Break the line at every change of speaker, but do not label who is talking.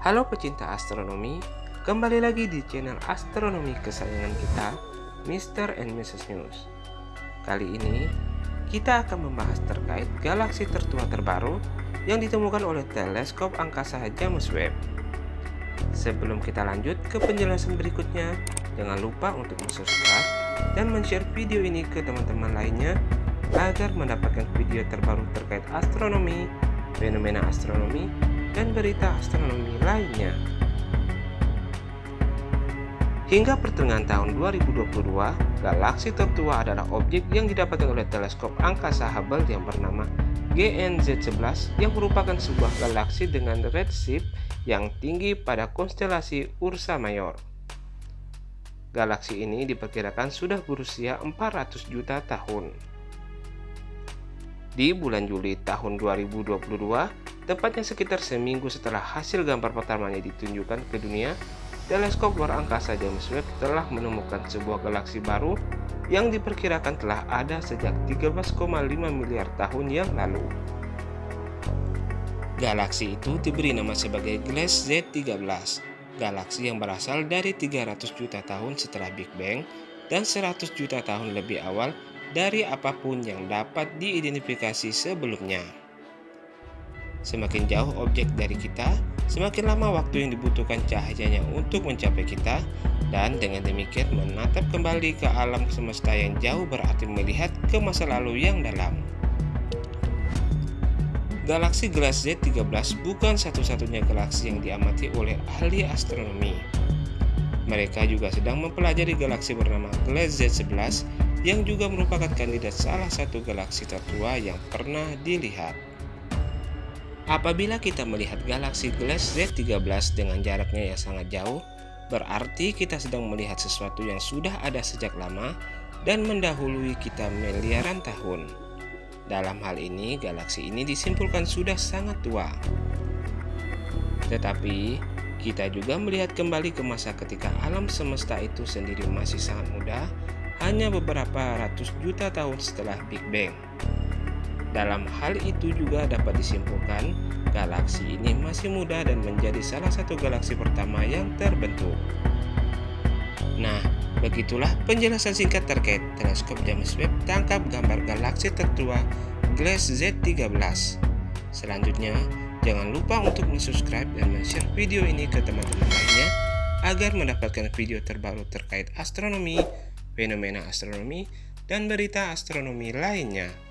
Halo pecinta astronomi, kembali lagi di channel astronomi kesayangan kita, Mr. and Mrs. News. Kali ini, kita akan membahas terkait galaksi tertua terbaru yang ditemukan oleh teleskop angkasa James Webb. Sebelum kita lanjut ke penjelasan berikutnya, jangan lupa untuk subscribe dan men-share video ini ke teman-teman lainnya agar mendapatkan video terbaru terkait astronomi, fenomena astronomi, dan berita astronomi lainnya. Hingga pertengahan tahun 2022, galaksi tertua adalah objek yang didapatkan oleh teleskop angkasa Hubble yang bernama GNZ11 yang merupakan sebuah galaksi dengan redshift yang tinggi pada konstelasi Ursa Major. Galaksi ini diperkirakan sudah berusia 400 juta tahun. Di bulan Juli tahun 2022, Tepatnya sekitar seminggu setelah hasil gambar pertamanya ditunjukkan ke dunia, teleskop luar angkasa James Webb telah menemukan sebuah galaksi baru yang diperkirakan telah ada sejak 13,5 miliar tahun yang lalu. Galaksi itu diberi nama sebagai Glass Z13, galaksi yang berasal dari 300 juta tahun setelah Big Bang dan 100 juta tahun lebih awal dari apa pun yang dapat diidentifikasi sebelumnya. Semakin jauh objek dari kita, semakin lama waktu yang dibutuhkan cahayanya untuk mencapai kita, dan dengan demikian menatap kembali ke alam semesta yang jauh berarti melihat ke masa lalu yang dalam. Galaksi Glass Z13 bukan satu-satunya galaksi yang diamati oleh ahli astronomi. Mereka juga sedang mempelajari galaksi bernama Glass Z11 yang juga merupakan kandidat salah satu galaksi tertua yang pernah dilihat. Apabila kita melihat galaksi Glass Z13 dengan jaraknya yang sangat jauh, berarti kita sedang melihat sesuatu yang sudah ada sejak lama dan mendahului kita miliaran tahun. Dalam hal ini, galaksi ini disimpulkan sudah sangat tua. Tetapi, kita juga melihat kembali ke masa ketika alam semesta itu sendiri masih sangat muda, hanya beberapa ratus juta tahun setelah Big Bang. Dalam hal itu juga dapat disimpulkan, galaksi ini masih muda dan menjadi salah satu galaksi pertama yang terbentuk. Nah, begitulah penjelasan singkat terkait teleskop James Webb tangkap gambar galaksi tertua Glass Z13. Selanjutnya, jangan lupa untuk subscribe dan share video ini ke teman-teman lainnya agar mendapatkan video terbaru terkait astronomi, fenomena astronomi, dan berita astronomi lainnya.